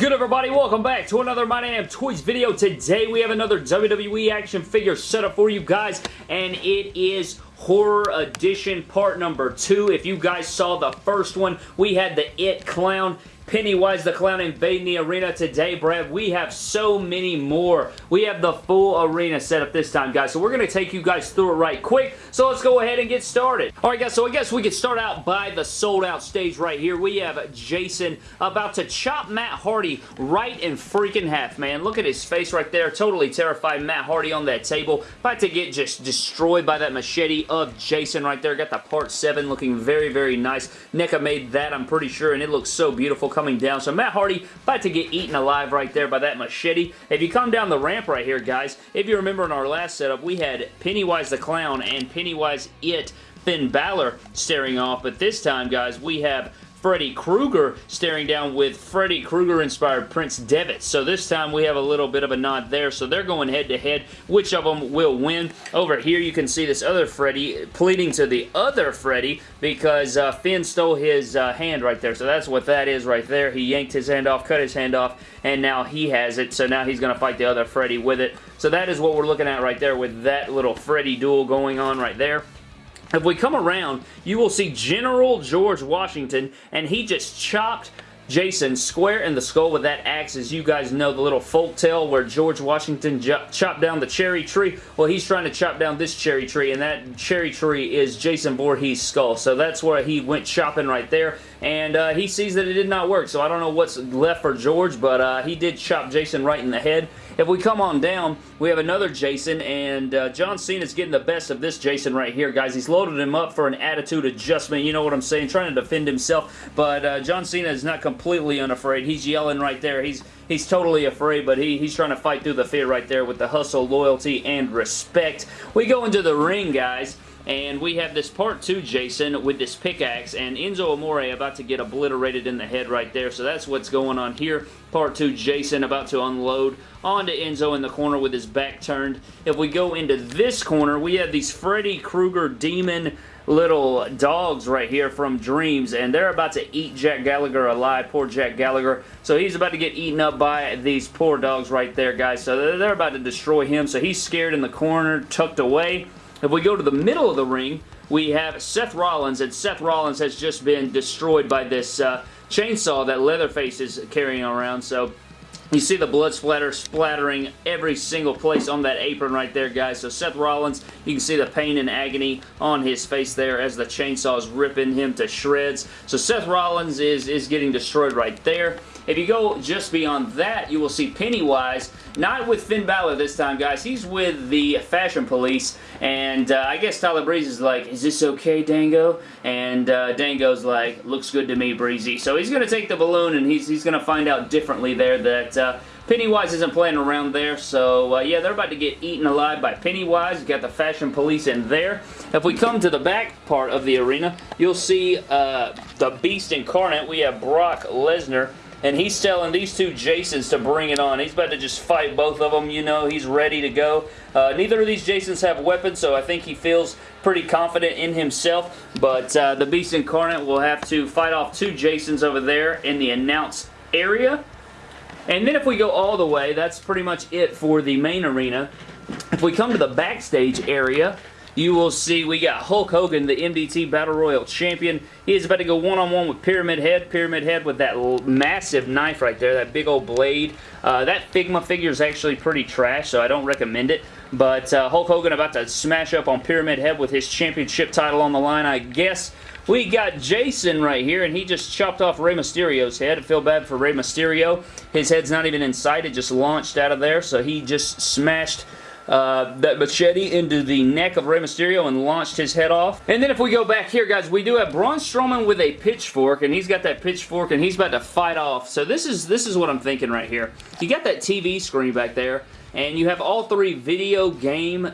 Good everybody? Welcome back to another My Damn Toys video. Today we have another WWE action figure setup for you guys and it is Horror Edition part number two. If you guys saw the first one, we had the It Clown Pennywise the Clown invading the arena today, Brad. We have so many more. We have the full arena set up this time, guys. So we're going to take you guys through it right quick. So let's go ahead and get started. All right, guys. So I guess we could start out by the sold out stage right here. We have Jason about to chop Matt Hardy right in freaking half, man. Look at his face right there. Totally terrified Matt Hardy on that table. About to get just destroyed by that machete of Jason right there. Got the part 7 looking very, very nice. NECA made that, I'm pretty sure, and it looks so beautiful coming down. So Matt Hardy about to get eaten alive right there by that machete. If you come down the ramp right here, guys, if you remember in our last setup, we had Pennywise the Clown and Pennywise It Finn Balor staring off, but this time, guys, we have Freddy Krueger staring down with Freddy Krueger-inspired Prince Devitt. So this time we have a little bit of a nod there. So they're going head-to-head. -head. Which of them will win? Over here you can see this other Freddy pleading to the other Freddy because uh, Finn stole his uh, hand right there. So that's what that is right there. He yanked his hand off, cut his hand off, and now he has it. So now he's going to fight the other Freddy with it. So that is what we're looking at right there with that little Freddy duel going on right there. If we come around, you will see General George Washington, and he just chopped Jason square in the skull with that axe. As you guys know, the little folk tale where George Washington chopped down the cherry tree. Well, he's trying to chop down this cherry tree, and that cherry tree is Jason Voorhees' skull. So that's where he went chopping right there and uh, he sees that it did not work. So I don't know what's left for George, but uh, he did chop Jason right in the head. If we come on down, we have another Jason, and uh, John Cena's getting the best of this Jason right here, guys. He's loaded him up for an attitude adjustment, you know what I'm saying, trying to defend himself, but uh, John Cena is not completely unafraid. He's yelling right there. He's he's totally afraid, but he, he's trying to fight through the fear right there with the hustle, loyalty, and respect. We go into the ring, guys, and we have this part 2 Jason with this pickaxe and Enzo Amore about to get obliterated in the head right there. So that's what's going on here. Part 2 Jason about to unload onto Enzo in the corner with his back turned. If we go into this corner, we have these Freddy Krueger demon little dogs right here from Dreams, and they're about to eat Jack Gallagher alive. Poor Jack Gallagher. So he's about to get eaten up by these poor dogs right there, guys. So they're about to destroy him. So he's scared in the corner, tucked away. If we go to the middle of the ring, we have Seth Rollins, and Seth Rollins has just been destroyed by this uh, chainsaw that Leatherface is carrying around, so you see the blood splatter splattering every single place on that apron right there, guys. So Seth Rollins, you can see the pain and agony on his face there as the chainsaw is ripping him to shreds. So Seth Rollins is, is getting destroyed right there. If you go just beyond that, you will see Pennywise, not with Finn Balor this time, guys. He's with the Fashion Police, and uh, I guess Tyler Breeze is like, is this okay, Dango? And uh, Dango's like, looks good to me, Breezy. So he's going to take the balloon, and he's, he's going to find out differently there that... Uh, Pennywise isn't playing around there, so uh, yeah, they're about to get eaten alive by Pennywise. You got the fashion police in there. If we come to the back part of the arena, you'll see uh, the Beast Incarnate. We have Brock Lesnar and he's telling these two Jasons to bring it on. He's about to just fight both of them, you know. He's ready to go. Uh, neither of these Jasons have weapons, so I think he feels pretty confident in himself. But uh, the Beast Incarnate will have to fight off two Jasons over there in the announce area. And then if we go all the way, that's pretty much it for the main arena. If we come to the backstage area, you will see we got Hulk Hogan, the MDT Battle Royal Champion. He is about to go one-on-one -on -one with Pyramid Head. Pyramid Head with that massive knife right there, that big old blade. Uh, that Figma figure is actually pretty trash, so I don't recommend it. But uh, Hulk Hogan about to smash up on Pyramid Head with his championship title on the line, I guess. We got Jason right here, and he just chopped off Rey Mysterio's head. I feel bad for Rey Mysterio. His head's not even in sight. It just launched out of there, so he just smashed uh, that machete into the neck of Rey Mysterio and launched his head off. And then if we go back here, guys, we do have Braun Strowman with a pitchfork, and he's got that pitchfork, and he's about to fight off. So this is this is what I'm thinking right here. You got that TV screen back there, and you have all three video game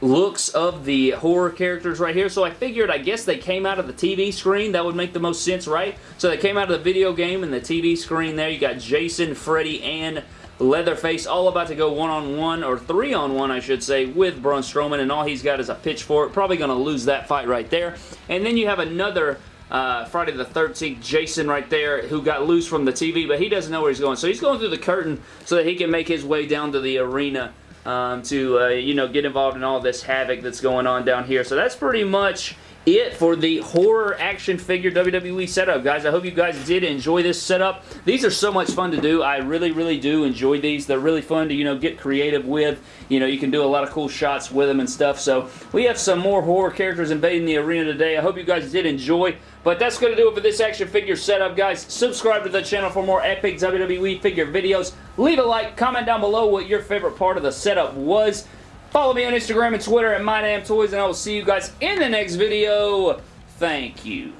looks of the horror characters right here. So I figured, I guess they came out of the TV screen. That would make the most sense, right? So they came out of the video game and the TV screen there. You got Jason, Freddy, and Leatherface all about to go one-on-one, -on -one, or three-on-one, I should say, with Braun Strowman, and all he's got is a pitchfork. Probably going to lose that fight right there. And then you have another uh, Friday the 13th, Jason right there, who got loose from the TV, but he doesn't know where he's going. So he's going through the curtain so that he can make his way down to the arena um, to, uh, you know, get involved in all this havoc that's going on down here. So that's pretty much it for the horror action figure WWE setup, guys. I hope you guys did enjoy this setup. These are so much fun to do. I really, really do enjoy these. They're really fun to, you know, get creative with. You know, you can do a lot of cool shots with them and stuff. So we have some more horror characters invading the arena today. I hope you guys did enjoy. But that's going to do it for this action figure setup, guys. Subscribe to the channel for more epic WWE figure videos. Leave a like, comment down below what your favorite part of the setup was. Follow me on Instagram and Twitter at MyDamnToys, and I will see you guys in the next video. Thank you.